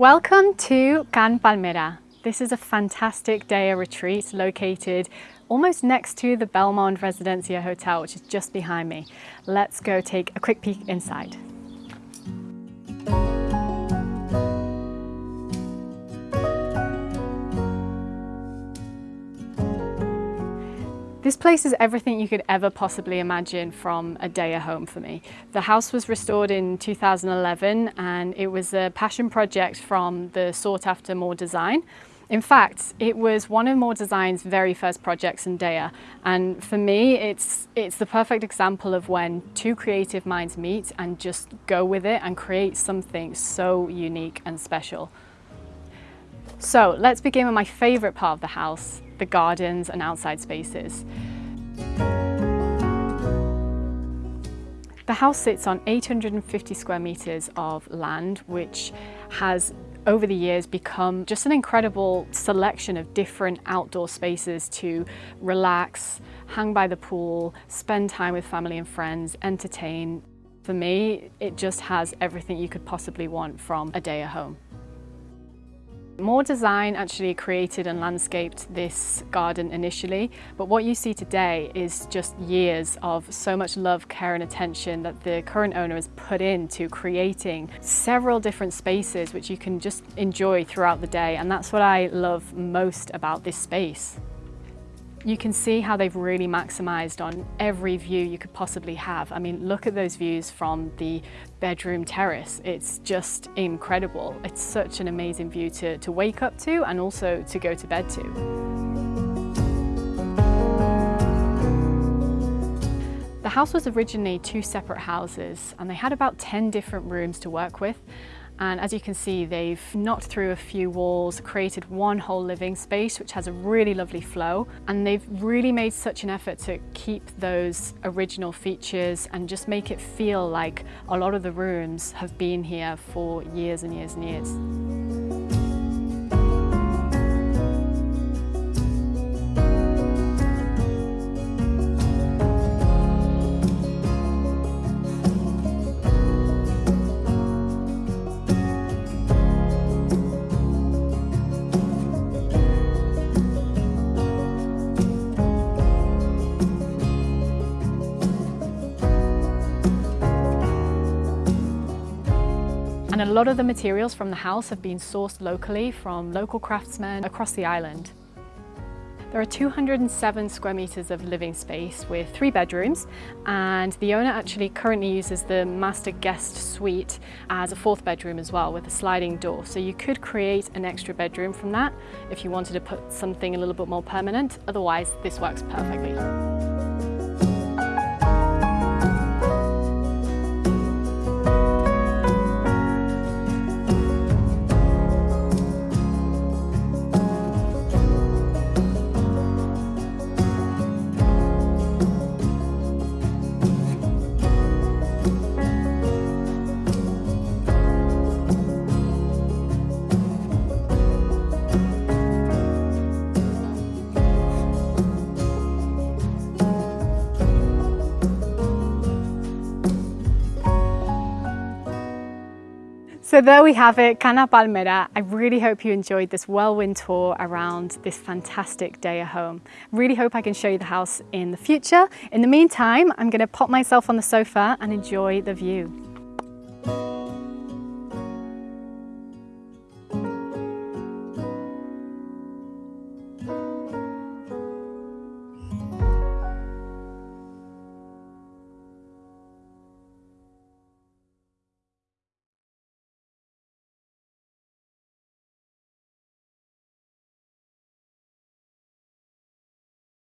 Welcome to Can Palmera. This is a fantastic Deià retreat located almost next to the Belmond Residencia Hotel, which is just behind me. Let's go take a quick peek inside. This place is everything you could ever possibly imagine from a Deià home for me. The house was restored in 2011 and it was a passion project from the sought after More Design. In fact, it was one of More Design's very first projects in Deià, and for me, it's, it's the perfect example of when two creative minds meet and just go with it and create something so unique and special. So let's begin with my favourite part of the house, the gardens and outside spaces. The house sits on 850 square metres of land, which has over the years become just an incredible selection of different outdoor spaces to relax, hang by the pool, spend time with family and friends, entertain. For me, it just has everything you could possibly want from a Deià home. More Design actually created and landscaped this garden initially, but what you see today is just years of so much love, care and attention that the current owner has put into creating several different spaces which you can just enjoy throughout the day and that's what I love most about this space. You can see how they've really maximised on every view you could possibly have. I mean, look at those views from the bedroom terrace. It's just incredible. It's such an amazing view to, to wake up to and also to go to bed to. The house was originally two separate houses and they had about 10 different rooms to work with and as you can see, they've knocked through a few walls, created one whole living space, which has a really lovely flow. And they've really made such an effort to keep those original features and just make it feel like a lot of the rooms have been here for years and years and years. And a lot of the materials from the house have been sourced locally from local craftsmen across the island. There are 207 square metres of living space with three bedrooms and the owner actually currently uses the master guest suite as a fourth bedroom as well with a sliding door. So you could create an extra bedroom from that if you wanted to put something a little bit more permanent. Otherwise, this works perfectly. So there we have it, Cana Palmera. I really hope you enjoyed this whirlwind tour around this fantastic Deià home. Really hope I can show you the house in the future. In the meantime, I'm gonna pop myself on the sofa and enjoy the view.